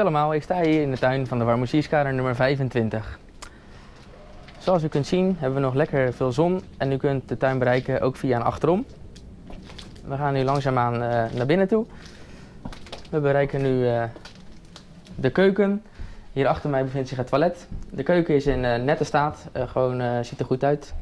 Hoi allemaal, ik sta hier in de tuin van de Warmoesierskader nummer 25. Zoals u kunt zien hebben we nog lekker veel zon en u kunt de tuin bereiken ook via een achterom. We gaan nu langzaamaan uh, naar binnen toe. We bereiken nu uh, de keuken. Hier achter mij bevindt zich het toilet. De keuken is in eh, nette staat, gewoon ziet er goed uit.